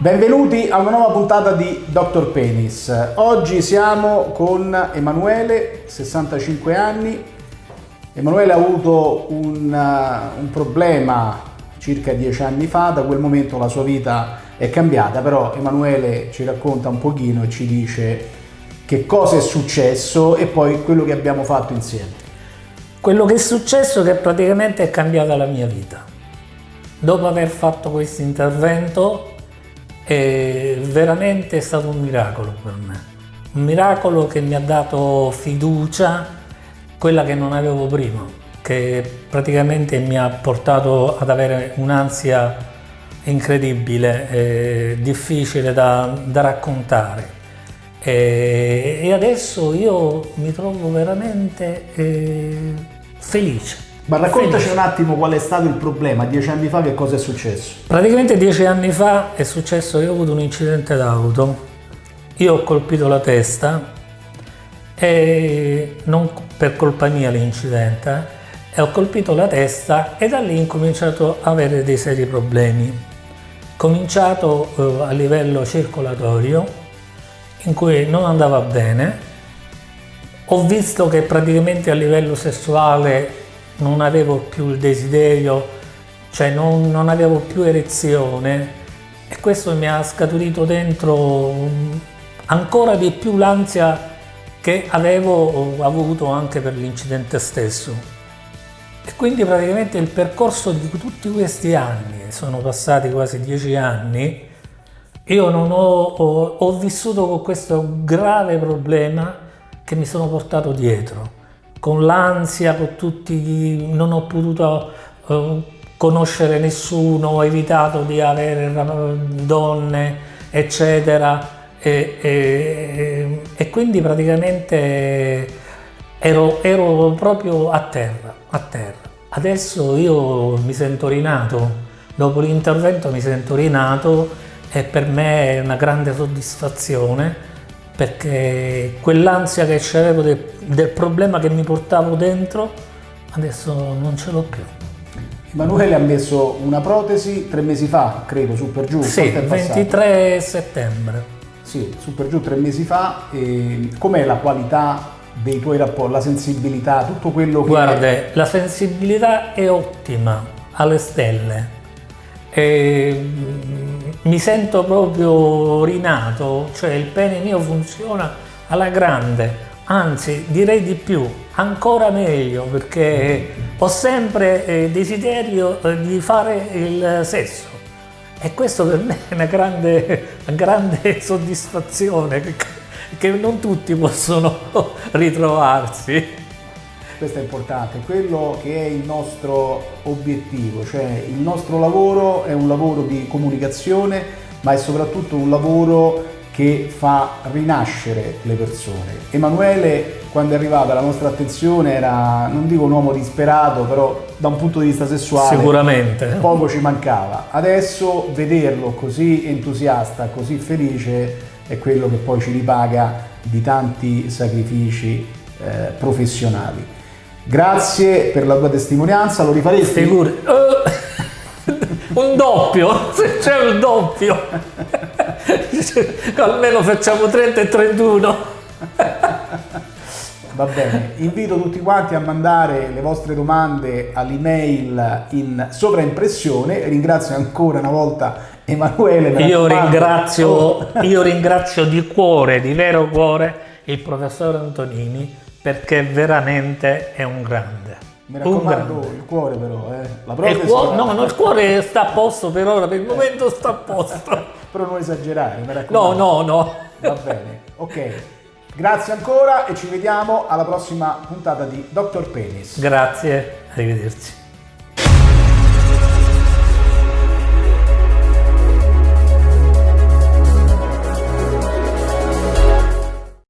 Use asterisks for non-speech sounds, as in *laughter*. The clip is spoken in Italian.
Benvenuti a una nuova puntata di Dr. Penis. Oggi siamo con Emanuele, 65 anni. Emanuele ha avuto un, uh, un, problema circa dieci anni fa, da quel momento la sua vita è cambiata, però Emanuele ci racconta un pochino e ci dice che cosa è successo e poi quello che abbiamo fatto insieme. Quello che è successo è che praticamente è cambiata la mia vita. Dopo aver fatto questo intervento è veramente stato un miracolo per me. Un miracolo che mi ha dato fiducia, quella che non avevo prima, che praticamente mi ha portato ad avere un'ansia incredibile, difficile da, da raccontare. E, e, adesso io mi trovo veramente eh, felice. Ma raccontaci un attimo qual è stato il problema, dieci anni fa che cosa è successo? Praticamente dieci anni fa è successo che ho avuto un incidente d'auto, io ho colpito la testa e non per colpa mia l'incidente, eh, e ho colpito la testa e da lì ho cominciato ad avere dei seri problemi. Cominciato eh, a livello circolatorio, in cui non andava bene, ho visto che praticamente a livello sessuale non avevo più il desiderio, cioè non, non avevo più erezione e questo mi ha scaturito dentro ancora di più l'ansia che avevo avuto anche per l'incidente stesso. E quindi praticamente il percorso di tutti questi anni, sono passati quasi dieci anni, io non ho, ho, ho vissuto con questo grave problema che mi sono portato dietro con l'ansia, con tutti, non ho potuto uh, conoscere nessuno, ho evitato di avere donne, eccetera, e, e, e quindi praticamente ero, ero, proprio a terra, a terra. Adesso io mi sento rinato, dopo l'intervento mi sento rinato e per me è una grande soddisfazione perché quell'ansia che c'avevo del, del problema che mi portavo dentro adesso non ce l'ho più. Emanuele ha messo una protesi tre mesi fa, credo, su per giù. Sì, 23 settembre. Sì, su per giù tre mesi fa. Com'è la qualità dei tuoi rapporti, la sensibilità, tutto quello che... Guarda, è... la sensibilità è ottima, alle stelle. E mi sento proprio rinato, cioè il pene mio funziona alla grande, anzi direi di più, ancora meglio perché ho sempre eh, desiderio eh, di fare il sesso. E questo per me è una grande, una grande *laughs* soddisfazione che non tutti possono *laughs* ritrovarsi questo è importante, quello che è il nostro obiettivo, cioè il nostro lavoro è un lavoro di comunicazione, ma è soprattutto un lavoro che fa rinascere le persone. Emanuele, quando è arrivato alla nostra attenzione, era, non dico un uomo disperato, però da un punto di vista sessuale Sicuramente. poco ci mancava. Adesso vederlo così entusiasta, così felice, è quello che poi ci ripaga di tanti sacrifici eh, professionali. Grazie per la tua testimonianza, lo rifaresti? Figuri. Uh, un doppio, se c'è un doppio. Almeno facciamo 30 e 31. Va bene, invito tutti quanti a mandare le vostre domande all'email in sovraimpressione. Ringrazio ancora una volta Emanuele. Io ringrazio, oh. io ringrazio di cuore, di vero cuore, il professor Antonini perché veramente è un grande. Mi raccomando, il cuore però, eh. La protesi... Il cuore, no, no, il cuore sta a posto per ora, per il momento sta a posto. *laughs* però non esagerare, mi raccomando. No, no, no. Va bene, ok. Grazie ancora e ci vediamo alla prossima puntata di Dr. Penis. Grazie, arrivederci.